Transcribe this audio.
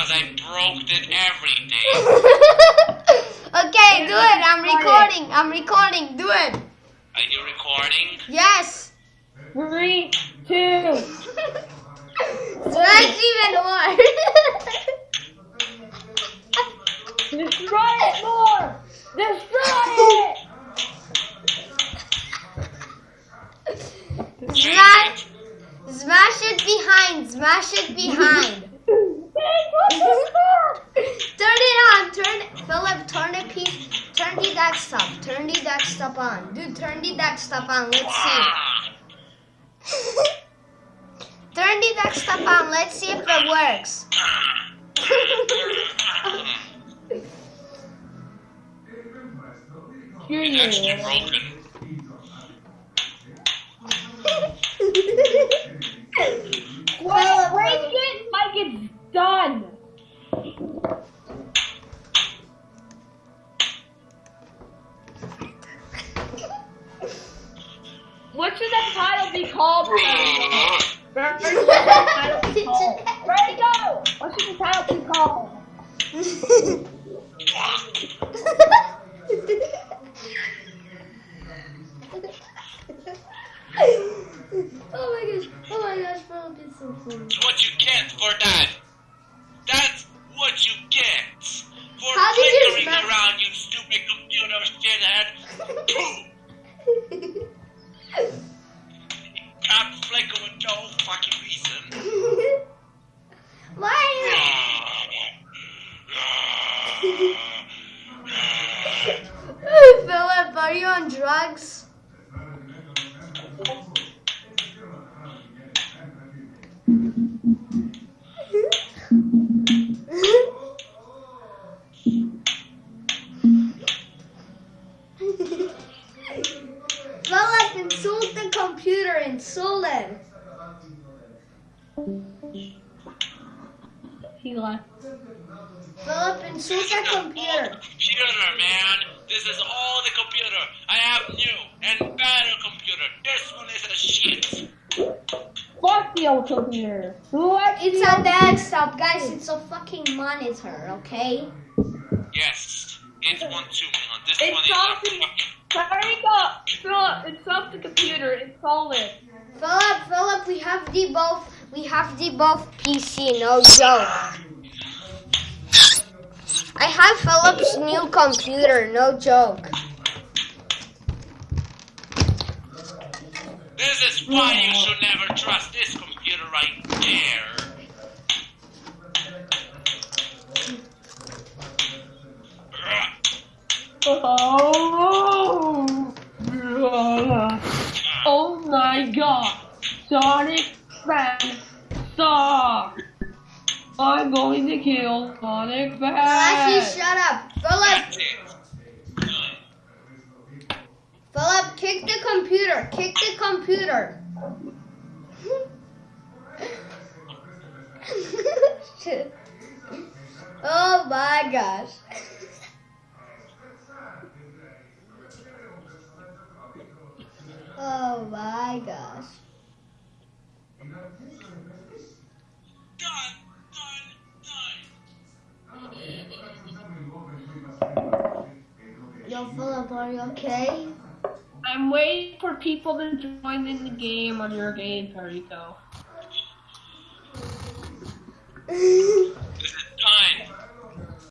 because I broke it everything. okay, do it. I'm recording. I'm recording. Do it. Are you recording? Yes. Three, two. That's even more. Destroy it more. Destroy it. Smash, smash it behind. Smash it behind. turn it on. Turn Philip. Turn the piece. Turn the desktop. Turn the desktop on. Dude, turn the desktop on. Let's see. turn the desktop on. Let's see if it works. It's What should that title be called? Where should the title be called? Ready, go! What should the title be called? oh my gosh! Oh my gosh! Philip is so funny. What you get for that. Philip, are you on drugs? Philip, insult the computer, insult it. He left. Insult This is the the old computer. computer, man. This is all the computer. I have new and better computer. This one is a shit. Fuck the old computer. What? It's a desktop, guys. It's a fucking monitor, okay? Yes, it's one two million. This It's one is a something- fucking. Hurry up! Philip, it's off the computer. Install it. Philip, Philip, we have the both. We have the both PC. No joke. I have Philip's new computer. No joke. This is why you should never trust this computer right there. Oh, oh my god. Sonic Fast Star. I'm going to kill Sonic Lassie, Fast. shut up. Philip, That's it. Philip, kick the computer. Kick the computer. Oh my gosh. Oh my gosh. Are you okay? I'm waiting for people to join in the game on your game, Perico.